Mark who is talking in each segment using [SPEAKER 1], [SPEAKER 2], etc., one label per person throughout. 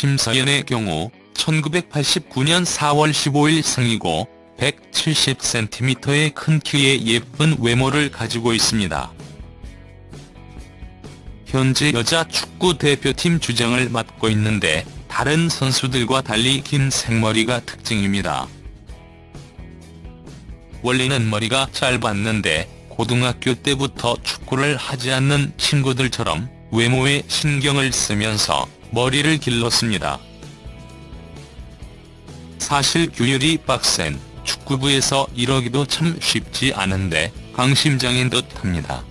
[SPEAKER 1] 심서연의 경우 1989년 4월 15일 생이고 170cm의 큰 키에 예쁜 외모를 가지고 있습니다. 현재 여자 축구 대표팀 주장을 맡고 있는데 다른 선수들과 달리 긴 생머리가 특징입니다. 원래는 머리가 짧았는데 고등학교 때부터 축구를 하지 않는 친구들처럼 외모에 신경을 쓰면서 머리를 길렀습니다. 사실 규율이 빡센 축구부에서 이러기도 참 쉽지 않은데 강심장인 듯합니다.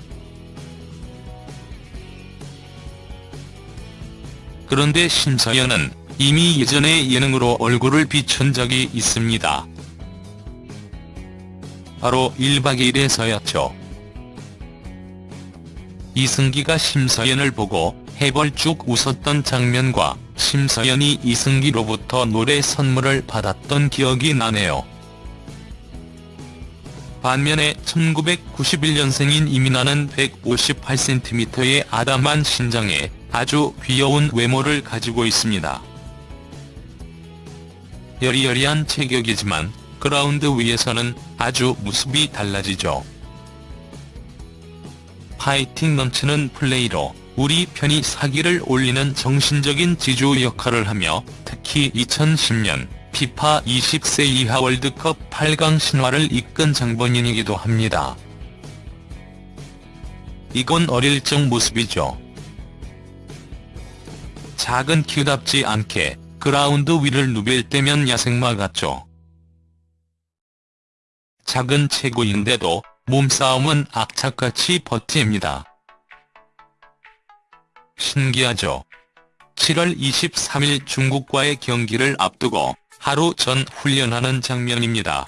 [SPEAKER 1] 그런데 심서연은 이미 예전에 예능으로 얼굴을 비춘 적이 있습니다. 바로 1박 2일에서였죠. 이승기가 심서연을 보고 해벌쭉 웃었던 장면과 심서연이 이승기로부터 노래 선물을 받았던 기억이 나네요. 반면에 1991년생인 이민아는 158cm의 아담한 신장에 아주 귀여운 외모를 가지고 있습니다. 여리여리한 체격이지만 그라운드 위에서는 아주 모습이 달라지죠. 파이팅 넘치는 플레이로 우리 편이 사기를 올리는 정신적인 지주 역할을 하며 특히 2010년 피파 20세 이하 월드컵 8강 신화를 이끈 장본인이기도 합니다. 이건 어릴 적 모습이죠. 작은 키답지 않게 그라운드 위를 누빌 때면 야생마 같죠. 작은 체구인데도 몸싸움은 악착같이 버팁니다. 신기하죠. 7월 23일 중국과의 경기를 앞두고 하루 전 훈련하는 장면입니다.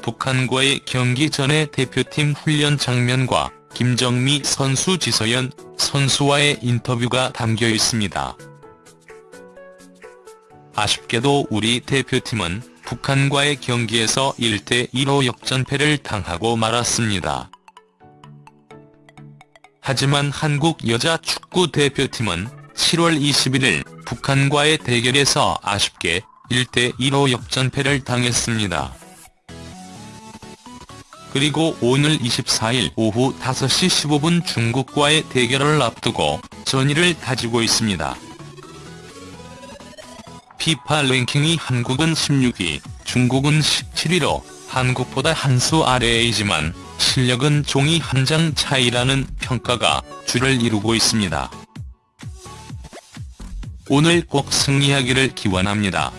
[SPEAKER 1] 북한과의 경기 전에 대표팀 훈련 장면과 김정미 선수 지서연 선수와의 인터뷰가 담겨 있습니다. 아쉽게도 우리 대표팀은 북한과의 경기에서 1대1로 역전패를 당하고 말았습니다. 하지만 한국 여자 축구 대표팀은 7월 21일 북한과의 대결에서 아쉽게 1대1로 역전패를 당했습니다. 그리고 오늘 24일 오후 5시 15분 중국과의 대결을 앞두고 전의를 다지고 있습니다. 피파 랭킹이 한국은 16위, 중국은 17위로 한국보다 한 수 아래이지만 실력은 종이 한 장 차이라는 평가가 주를 이루고 있습니다. 오늘 꼭 승리하기를 기원합니다.